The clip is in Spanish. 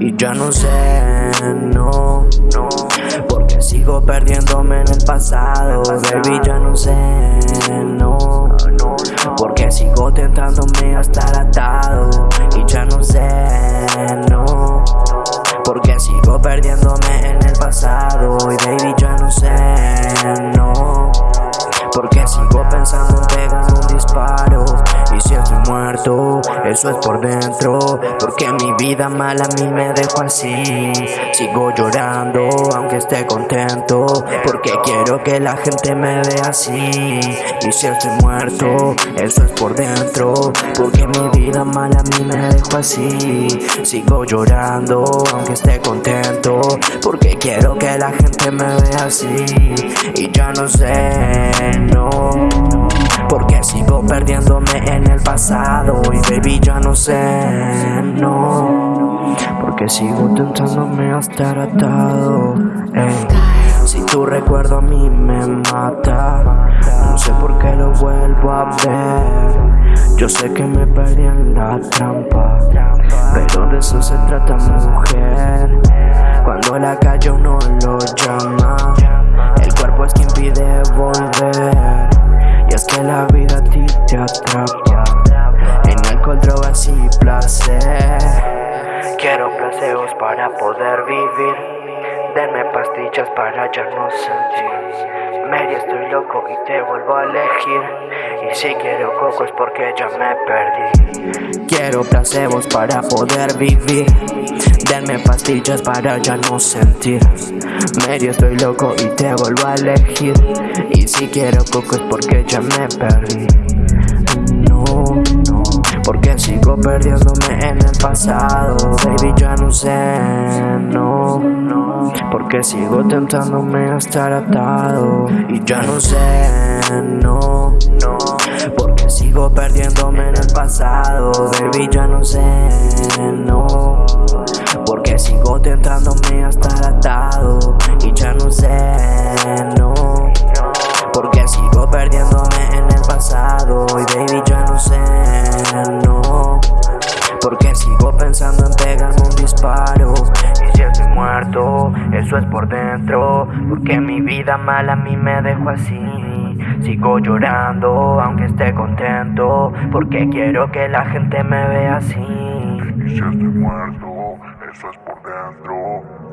Y ya no sé, no, no, porque sigo perdiéndome en el pasado, baby, ya no sé, no, no, porque sigo tentándome a estar atado, y ya no sé, no. Porque sigo perdiéndome en el pasado. Y baby, ya no sé, no Porque sigo pensando en pegarme un disparo. Y si estoy muerto eso es por dentro. Porque mi vida mala a mí me dejó así. Sigo llorando aunque esté contento. Porque quiero que la gente me vea así. Y si estoy muerto, eso es por dentro. Porque mi vida mala a mí me dejó así. Sigo llorando aunque esté contento. Porque quiero que la gente me vea así. Y ya no sé, no. Porque sigo perdiéndome en el pasado. Y baby ya no sé, no. Porque sigo tentándome a estar atado Si tu recuerdo a mí me mata No sé por qué lo vuelvo a ver. Yo sé que me perdí en la trampa Pero de eso se trata mujer Cuando la calle uno lo llama El cuerpo es quien pide volver. Y es que la vida a ti te atrapa. Drogas y placer. Quiero placeos para poder vivir. Denme pastillas para ya no sentir. Medio estoy loco y te vuelvo a elegir. Y si quiero coco es porque ya me perdí. Quiero placebos para poder vivir Denme pastillas para ya no sentir. Medio estoy loco y te vuelvo a elegir. Y si quiero coco es porque ya me perdí. Porque sigo perdiéndome en el pasado. Baby ya no sé, no, no Porque sigo tentándome a estar atado. Y ya no sé, no, no Porque sigo perdiéndome en el pasado. Baby ya no sé, no tentándome a estar atado Y ya no sé, no. Porque sigo perdiéndome en el pasado Y baby ya no sé no. Porque sigo pensando en pegarme un disparo Y si estoy muerto, eso es por dentro. Porque mi vida mala a mí me dejó así. Sigo llorando aunque esté contento Porque quiero que la gente me vea así. Y si estoy muerto, eso es por dentro.